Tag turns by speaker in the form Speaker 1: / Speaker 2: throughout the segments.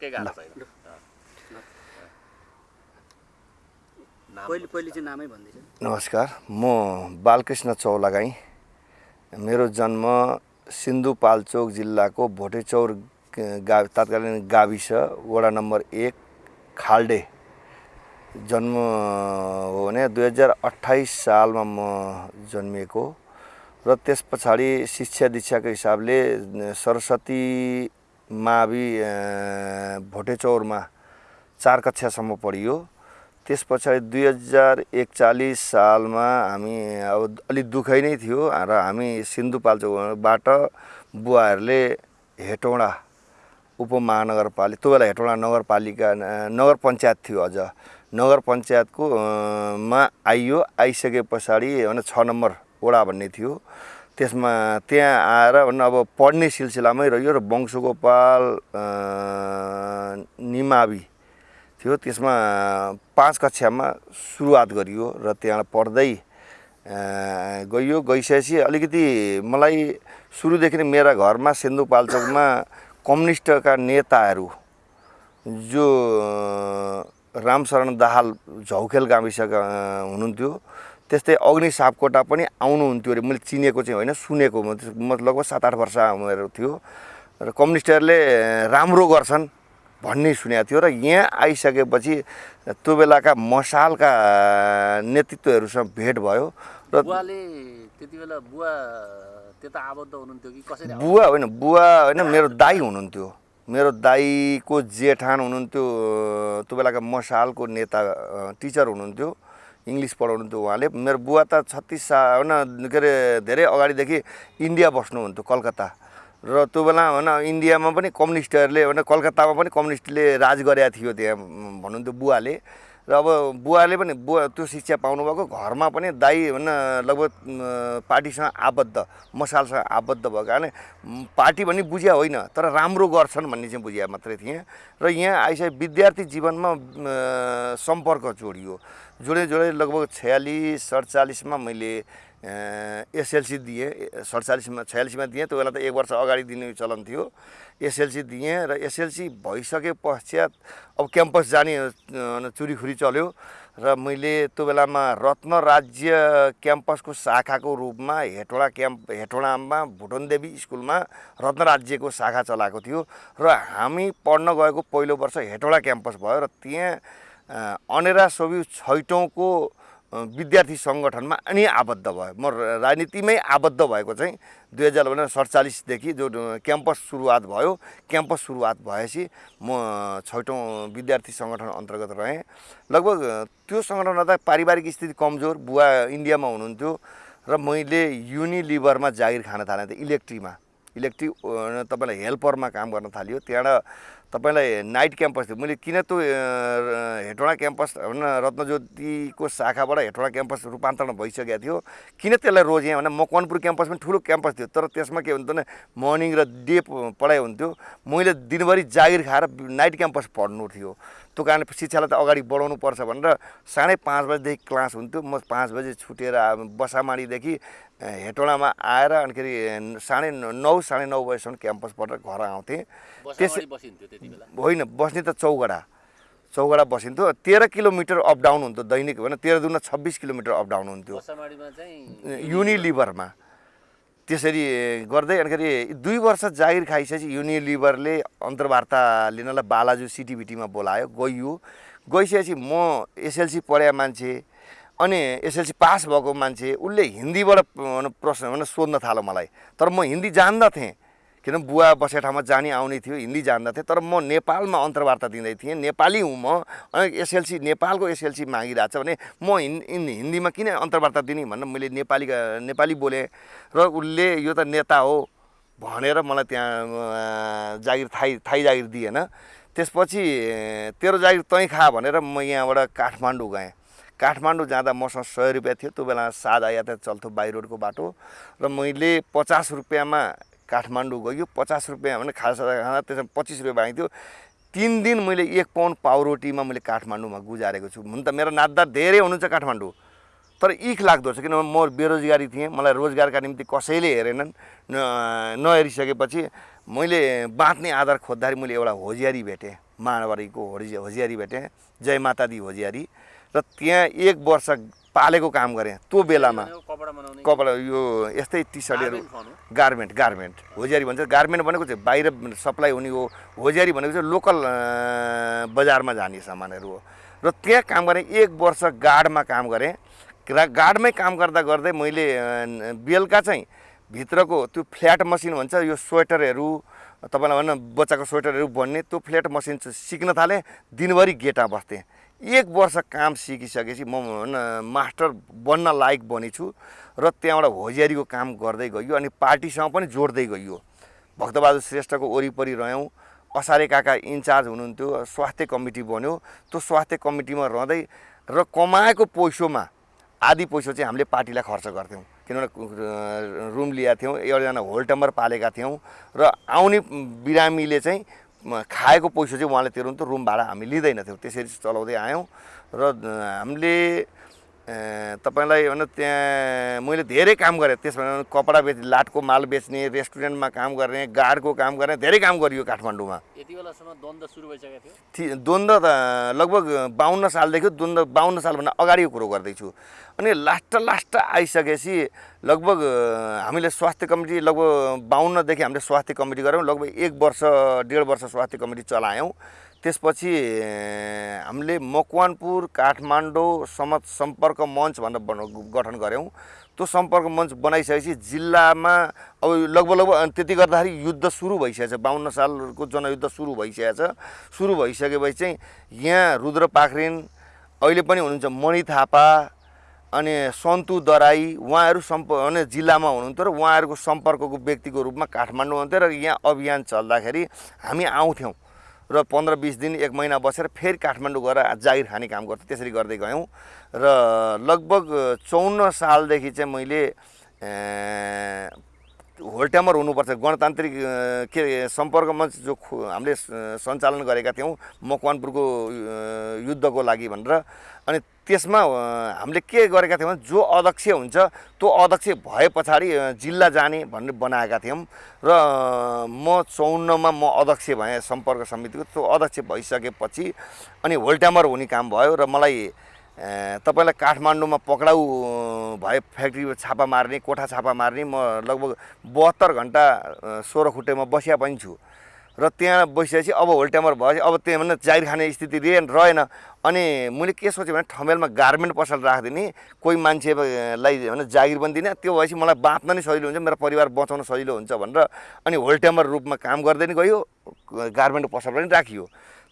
Speaker 1: केही गाह्रो छैन नाम
Speaker 2: पहिले पहिले चाहिँ नामै भन्दैछ
Speaker 3: नमस्कार म बालकृष्ण चौलागाई। मेरो जन्म सिन्धुपाल्चोक जिल्लाको भोटेचौर गा तत्कालीन गाविस वडा नम्बर एक खाल्डे। जन्म हो भने दुई हजार अठाइस सालमा म जन्मिएको र त्यस पछाडि शिक्षा दीक्षाको हिसाबले सरस्वती मावि भोटेचौरमा चार कक्षासम्म पढियो। त्यस पछाडि दुई हजार एकचालिस सालमा हामी अब अलिक दुःखै नै थियो र हामी सिन्धुपाल्चोकबाट बुवाहरूले हेटौँडा उपमहानगरपालिका त्यो बेला हेटौँडा नगरपालिका नगर पञ्चायत थियो अझ। नगर पञ्चायतको मा आइयो आइसके पछाडि भने छ नम्बर वडा भन्ने थियो। त्यसमा त्यहाँ आएर अब पढ्ने सिलसिलामै रह्यो र वंशगोपाल निमावि थियो। त्यसमा पाँच कक्षामा सुरुवात गरियो र त्यहाँ पढ्दै गइयो। गइसकेपछि अलिकति मलाई सुरुदेखि नै मेरा घरमा सिन्धुपाल्चोकमा कम्युनिस्टका नेताहरू जो रामशरण दाहाल झौखेल गाविसका हुनुहुन्थ्यो। त्यस्तै अग्नि सापकोटा पनि आउनुहुन्थ्यो अरे। मैले चिनेको चाहिँ होइन सुनेको। म लगभग सात आठ वर्ष उमेर थियो। र कम्युनिस्टहरूले राम्रो गर्छन् भन्ने सुनेको थियो। र यहाँ आइसकेपछि त्यो बेलाका मसालका नेतृत्वहरूसँग भेट भयो। र
Speaker 1: बुवाले त्यति बेला बुवा त्यता आबद्ध हुनुहुन्थ्यो कि कसरी
Speaker 3: बुवा होइन बुवा होइन मेरो दाई हुनुहुन्थ्यो। मेरो दाईको जेठान हुनुहुन्थ्यो। त्यो बेलाका मसालको नेता टिचर हुनुहुन्थ्यो। इङ्ग्लिस पढाउनुहुन्थ्यो उहाँले। मेरो बुवा त छत्तिस सा होइन के अरे धेरै अगाडिदेखि इन्डिया बस्नुहुन्थ्यो कलकत्ता। र त्यो बेला होइन इन्डियामा पनि कम्युनिस्टहरूले होइन कलकत्तामा पनि कम्युनिस्टले राज गरेका थियो त्यहाँ भन्नुहुन्थ्यो बुवाले। र अब बुवाले पनि बुवा त्यो शिक्षा पाउनुभएको घरमा पनि दाई होइन लगभग पार्टीसँग आबद्ध मसालसँग आबद्ध भएको कारण म, पार्टी भन्ने बुझ्या होइन तर राम्रो गर्छन् भन्ने चाहिँ बुझ्या मात्रै थिएँ। र यहाँ आइसके विद्यार्थी जीवनमा सम्पर्क जोडियो। जोडे जोडे लगभग छयालिस सडचालिसमा मैले एसएलसी दिएँ सडचालिसमा छयालिसमा दिएँ त्यो बेला त एक वर्ष अगाडि दिने चलन थियो। एसएलसी दिएँ र एसएलसी भइसके पश्चात अब क्याम्पस जाने चुरीखुरी चल्यो र मैले त्यो बेलामा रत्न राज्य क्याम्पसको शाखाको रूपमा हेटौँडा क्याम्प हेटौँडामा भुटनदेवी स्कुलमा रत्न राज्यको शाखा चलाएको थियो र हामी पढ्न गएको पहिलो वर्ष हेटौँडा क्याम्पस भयो र त्यहाँ अनेरा सोभि छैटौँको विद्यार्थी सङ्गठनमा अनि आबद्ध भयो। म राजनीतिमै आबद्ध भएको चाहिँ दुई हजार सडचालिसदेखि जो क्याम्पस सुरुवात भयो क्याम्पस सुरुवात भएपछि म छैटौँ विद्यार्थी सङ्गठन अन्तर्गत रहेँ। लगभग त्यो सङ्गठनमा त पारिवारिक स्थिति कमजोर बुवा इन्डियामा हुनुहुन्थ्यो र मैले युनिलिभरमा जागिर खान थालेँ त इलेक्ट्रीमा। इलेक्ट्रिक अ, तपाईँलाई हेल्परमा काम गर्न थालियो त्यहाँबाट तपाईँलाई नाइट क्याम्पस थियो। मैले किन त्यो अ, हेटौँडा क्याम्पस होइन रत्नज्योतिको शाखाबाट हेटौँडा क्याम्पस रूपान्तरण भइसकेको थियो। किन त्यसलाई रोजेँ भने मकवानपुर क्याम्पस पनि ठुलो क्याम्पस थियो तर त्यसमा के हुन्थ्यो भने मर्निङ र डे पढाइ हुन्थ्यो। मैले दिनभरि जागिर खाएर नाइट क्याम्पस पढ्नु थियो। त्यो कारण शिक्षालाई त अगाडि बढाउनु पर्छ भनेर साढे पाँच बजीदेखि क्लास हुन्थ्यो। म पाँच बजी छुटेर बसामाडीदेखि हेटौँडामा आएर अनिखेरि साढे नौ साढे नौ बजीसम्म क्याम्पस पढेर घर आउँथेँ।
Speaker 1: बेला।
Speaker 3: होइन बस्ने त चौगडा। चौगडा बसिन्थ्यो। तेह्र किलोमिटर अप डाउन हुन्थ्यो दैनिक होइन? तेह्र दुना छब्बिस किलोमिटर अप डाउन हुन्थ्यो। युनिलिभरमा। त्यसरी गर्दै अनिखेरि दुई वर्ष जागिर खाइसकेपछि युनिलिभरले अन्तर्वार्ता लिनलाई बालाजु सिटिभिटीमा बोलायो गइयो। गइसकेपछि म एसएलसी पढाएको मान्छे अनि एसएलसी पास भएको मान्छे उसले हिन्दीबाट प्रश्न भने सोध्न थाल्यो मलाई। तर म हिन्दी जान्दथेँ। किन बुवा बसेको ठाउँमा जाने आउने थियो हिन्दी जान्दथेँ तर म नेपालमा अन्तर्वार्ता दिँदै थिएँ। नेपाली हुँ म। अनि एसएलसी नेपालको एसएलसी मागिरहेको छ भने म हिन् हिन्- हिन्दीमा किन अन्तर्वार्ता दिने भनेर मैले नेपाली नेपाली बोलेँ। र उसले यो त नेता हो भनेर मलाई त्यहाँ जागिर थाई थाई जागिर दिएन। त्यसपछि तेरो जागिर तैँ खा भनेर म यहाँबाट काठमाडौँ गएँ। काठमाडौँ जाँदा मसँग सय रुपियाँ थियो। त्यो बेला सादा यातायात चल्थ्यो बाई रोडको बाटो। र मैले पचास रुपियाँमा काठमाडौँ गयो पचास रुपियाँ भने खाजा खाँदा त्यसमा पच्चिस रुपियाँ बाँकी थियो। तिन दिन मैले एक पाउन्ड पाउरोटीमा मैले काठमाडौँमा गुजारेको छु। हुन त मेरो नाच्दा धेरै हुनुहुन्छ काठमाडौँ तर इख लाग्दो छ किनभने म बेरोजगारी थिएँ। मलाई रोजगारका निम्ति कसैले हेरेनन् नहेरिसकेपछि मैले बाँच्ने आधार खोज्दाखेरि मैले एउटा होजियारी भेटेँ होजी होजियारी भेटेँ जय माता दी होजियारी। र त्यहाँ एक वर्ष पालेको काम गरेँ। त्यो बेलामा
Speaker 1: कपडा
Speaker 3: यो यस्तै टी सर्टहरू
Speaker 1: गार्मेन्ट भनौँ।
Speaker 3: गार्मेन्ट होजियारी भन्छ। गार्मेन्ट भनेको चाहिँ बाहिर सप्लाई हुने हो। होजियारी भनेको चाहिँ लोकल बजारमा जाने सामानहरू हो। र त्यहाँ काम गरेँ एक वर्ष गार्डमा काम गरेँ। र गार्डमै काम गर्दा गर्दै मैले बेलुका चाहिँ भित्रको त्यो फ्ल्याट मसिन भन्छ यो स्वेटरहरू तपाईँलाई भन्न बच्चाको स्वेटरहरू बन्ने त्यो फ्ल्याट मसिन सिक्न थालेँ। दिनभरि गेटमा बस्थेँ। एक वर्ष काम सिकिसकेपछि म मास्टर बन्न लायक बनेछु र त्यहाँबाट होजियारीको काम गर्दै गइयो अनि पार्टीसँग पनि जोड्दै गइयो भक्तबहादुर श्रेष्ठको वरिपरि रह्यौँ। असारे काका इन्चार्ज हुनुहुन्थ्यो स्वास्थ्य कमिटी बन्यो। त्यो स्वास्थ्य कमिटीमा रहँदै र कमाएको पैसोमा आधी पैसो चाहिँ हामीले पार्टीलाई खर्च गर्थ्यौँ। किनभने रुम लिएका थियौँ एउटाजना होल्टम्बर पालेका थियौँ र आउने बिरामीले चाहिँ खाएको पैसो चाहिँ उहाँले तिर्नुहुन्थ्यो रुम भाडा हामी लिँदैनथ्यौँ त्यसरी चलाउँदै आयौँ र हामीले तपाईँलाई भन त्यहाँ मैले धेरै काम गरेँ। त्यसमा कपडा बेच लाटको माल बेच्ने रेस्टुरेन्टमा काम गर्ने गार्डको काम गर्ने धेरै काम गरियो काठमाडौँमा।
Speaker 1: यति बेलासम्म द्वन्द्व सुरु भइसकेको थियो?
Speaker 3: द्वन्द्व त लगभग बाहन्न सालदेखि द्वन्द्व बाहन्न सालभन्दा अगाडिको कुरो गर्दैछु। अनि लास्ट लास्ट आइसकेपछि लगभग हामीले स्वास्थ्य कमिटी लगभग बाहन्नदेखि हामीले स्वास्थ्य कमिटी गऱ्यौँ लगभग एक वर्ष डेढ वर्ष स्वास्थ्य कमिटी चलायौँ। त्यसपछि हामीले मकवानपुर काठमाडौँ समत सम्पर्क मञ्च भनेर बन गठन गऱ्यौँ। त्यो सम्पर्क मञ्च बनाइसकेपछि जिल्लामा अब लगभग लगभग त्यति गर्दाखेरि युद्ध सुरु भइसकेछ बाहन्न सालको जनयुद्ध सुरु भइसकेछ सुरु भइसकेपछि चाहिँ यहाँ रुद्र पाखरिन अहिले पनि हुनुहुन्छ मणि थापा अनि सन्तु दराई उहाँहरू सम्प अनि जिल्लामा हुनुहुन्थ्यो र उहाँहरूको सम्पर्कको व्यक्तिको रूपमा काठमाडौँ हुन्थ्यो र यहाँ अभियान चल्दाखेरि हामी आउँथ्यौँ। र पन्ध्र बिस दिन एक महिना बसेर फेरि काठमाडौँ गएर जागिर खाने काम गर्थ्यौँ त्यसरी गर्दै गयौँ। र लगभग चौन्न सालदेखि चाहिँ मैले अँ, होल्टामर हुनुपर्छ। गणतान्त्रिक के अरे सम्पर्क मञ्च जो हामीले सञ्चालन गरेका थियौँ मकवानपुरको युद्धको लागि भनेर। अनि त्यसमा हामीले के गरेका थियौँ भने जो अध्यक्ष हुन्छ त्यो अध्यक्ष भए पछाडि जिल्ला जाने भनेर बनाएका थियौँ। र म चौन्नमा म अध्यक्ष भएँ सम्पर्क समितिको। त्यो अध्यक्ष भइसकेपछि अनि होल्टामर हुने काम भयो र मलाई तपाईँलाई काठमाडौँमा पक्राउ भए फ्याक्ट्री छापा मार्ने कोठा छापा मार्ने म लगभग बहत्तर घन्टा सोह्र खुट्टेमा बसिया पनि छु। र त्यहाँ बसिसकेपछि अब होल्टामर भएपछि अब त्यहाँ भने जागिर खाने स्थिति रे रहेन। अनि मैले के सोचेँ भने ठमेलमा गार्मेन्ट पसल राखिदिने कोही मान्छेलाई भने जागिर पनि दिने त्यो भएपछि मलाई बाँच्न नि सजिलो हुन्छ मेरो परिवार बचाउन सजिलो हुन्छ भनेर अनि होल्टामर रूपमा काम गर्दै नि गयो गार्मेन्ट पसल पनि राखियो।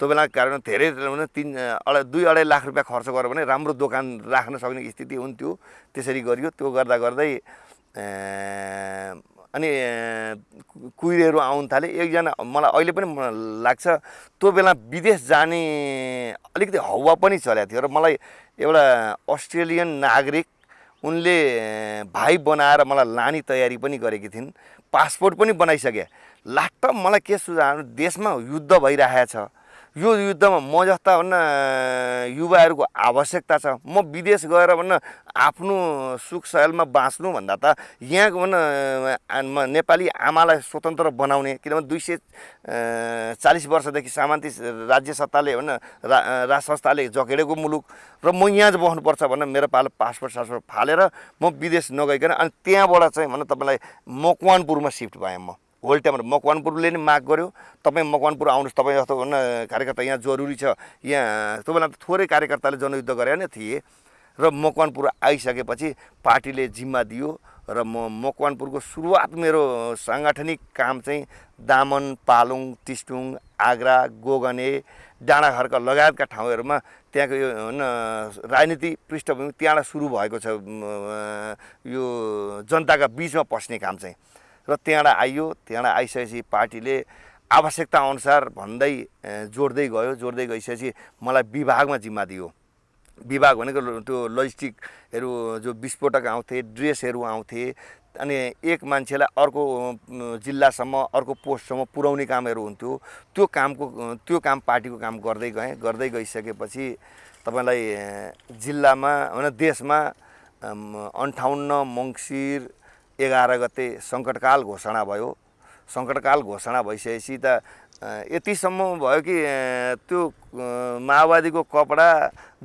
Speaker 3: त्यो बेला कारण धेरै तिन अढाई दुई अढाई लाख रुपियाँ खर्च गऱ्यो भने राम्रो दोकान राख्न सक्ने स्थिति हुन्थ्यो। त्यसरी गरियो त्यो गर्दा गर्दै अनि कुहिरेहरू आउनु थाले। एकजना मलाई अहिले पनि लाग्छ त्यो बेला विदेश जाने अलिकति हौवा पनि चलेको थियो। र मलाई एउटा अस्ट्रेलियन नागरिक उनले भाइ बनाएर मलाई लाने तयारी पनि गरेकी थिइन्। पासपोर्ट पनि बनाइसके। लास्ट मलाई के सुझाव देशमा युद्ध भइरहेको छ। यो युद्धमा म जस्ता भन्न युवाहरूको आवश्यकता छ। म विदेश गएर भन्न आफ्नो सुख सयलमा बाँच्नु भन्दा त यहाँको भन्न नेपाली आमालाई स्वतन्त्र बनाउने किनभने दुई सय चालिस वर्षदेखि सामान्ती राज्य सत्ताले भन्न रा संस्थाले जकेडेको मुलुक र म यहाँ चाहिँ बस्नुपर्छ भनेर मेरो पालो पासपोर्ट सासपोर्ट फालेर म विदेश नगइकन अनि त्यहाँबाट चाहिँ भन्न तपाईँलाई मकवानपुरमा सिफ्ट भएँ म। होल्टामा मकवानपुरले नि माग गर्यो। तपाईँ मकवानपुर आउनुहोस् तपाईँ जस्तो भन्न कार्यकर्ता यहाँ जरुरी छ। यहाँ त्यो बेला त थोरै कार्यकर्ताले जनयुद्ध गरे नै थिए। र मकवानपुर आइसकेपछि पार्टीले जिम्मा दियो र म मकवानपुरको सुरुवात मेरो साङ्गठनिक काम चाहिँ दामन पालुङ टिस्टुङ आग्रा गोगने डाँडाखर्क लगायतका ठाउँहरूमा त्यहाँको यो राजनीति पृष्ठभूमि त्यहाँबाट सुरु भएको छ। यो जनताका बिचमा पस्ने काम चाहिँ। र त्यहाँबाट आइयो त्यहाँबाट आइसकेपछि पार्टीले आवश्यकता अनुसार भन्दै जोड्दै गयो। जोड्दै गइसकेपछि मलाई विभागमा जिम्मा दियो। विभाग भनेको त्यो लजिस्टिकहरू जो विस्फोटक आउँथे ड्रेसहरू आउँथे अनि एक मान्छेलाई अर्को जिल्लासम्म अर्को पोस्टसम्म पुर्याउने कामहरू हुन्थ्यो। त्यो कामको त्यो काम पार्टीको काम गर्दै गएँ। गर्दै गइसकेपछि तपाईँलाई जिल्लामा होइन देशमा अन्ठाउन्न मङ्सिर एघार गते सङ्कटकाल घोषणा भयो। सङ्कटकाल घोषणा भइसकेपछि त यतिसम्म भयो कि त्यो माओवादीको कपडा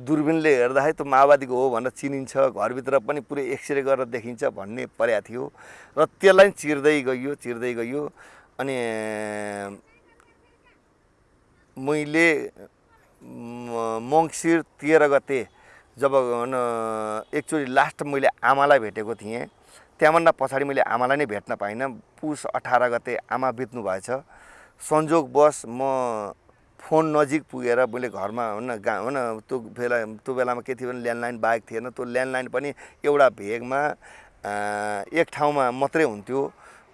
Speaker 3: दुर्बिनले हेर्दाखेरि त्यो माओवादीको हो भनेर चिनिन्छ घरभित्र पनि पुरै एक्सरे गरेर देखिन्छ भन्ने परेको थियो। र त्यसलाई चिर्दै गइयो चिर्दै गइयो। अनि मैले मङ्सिर तेह्र गते जब एकचोटि लास्ट मैले आमालाई भेटेको थिएँ। त्यहाँभन्दा पछाडि मैले आमालाई नै भेट्न पाइनँ। पुस अठार गते आमा बित्नु भएछ। संयोगवश म फोन नजिक पुगेर मैले घरमा हुन गा हुन त्यो बेला त्यो बेलामा के थियो भने ल्यान्डलाइन बाहेक थिएन। त्यो ल्यान्डलाइन पनि एउटा भेगमा एक ठाउँमा मात्रै हुन्थ्यो।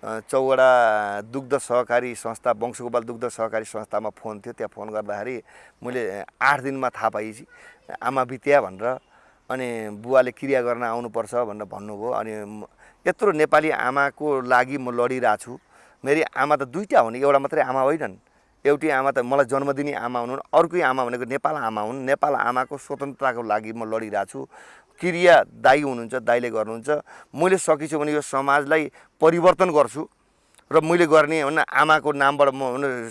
Speaker 3: अ, चौवटा दुग्ध सहकारी संस्था वंशगोपाल दुग्ध सहकारी संस्थामा फोन थियो। त्यहाँ फोन गर्दाखेरि मैले आठ दिनमा थाहा पाएपछि आमा बित्या भनेर। अनि बुवाले क्रिया गर्न आउनुपर्छ भनेर भन्नुभयो। अनि यत्रो नेपाली आमाको लागि म लडिरहेको छु मेरी आमा त दुईवटा हुन् एउटा मात्रै आमा होइनन्। एउटी आमा त मलाई जन्म दिने आमा हुन् अर्कै आमा भनेको नेपाल आमा हुन्। नेपाल आमाको स्वतन्त्रताको लागि म लडिरहेको छु क्रिया दाई हुनुहुन्छ दाईले गर्नुहुन्छ। मैले सकिछु भने यो समाजलाई परिवर्तन गर्छु। र मैले गर्ने हुन आमाको नामबाट म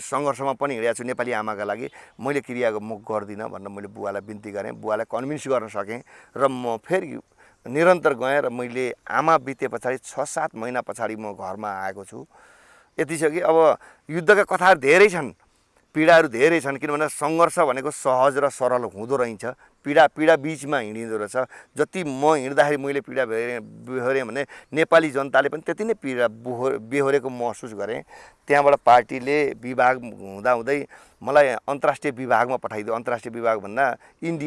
Speaker 3: सङ्घर्षमा पनि हिँडेको छु नेपाली आमाका लागि। मैले क्रियाको म गर्दिनँ भनेर मैले बुवालाई बिन्ती गरेँ। बुवालाई कन्भिन्स गर्न सकेँ र म फेरि निरन्तर गएँ र मैले आमा बिते पछाडि छ सात महिना पछाडि म घरमा आएको छु। यति छ कि अब युद्धका कथाहरू धेरै छन्। पीडाहरू धेरै छन् किनभने सङ्घर्ष भनेको सहज र सरल हुँदो रहेछ पीडा पीडा बिचमा हिँडिँदो रहेछ। जति म हिँड्दाखेरि मैले पीडा बेहोरेँ बेहोरेँ भने नेपाली जनताले पनि त्यति नै पीडा बोहो बेहोरेको महसुस गरेँ। त्यहाँबाट पार्टीले विभाग हुँदाहुँदै मलाई अन्तर्राष्ट्रिय विभागमा पठाइदियो। अन्तर्राष्ट्रिय विभाग भन्दा इन्डिया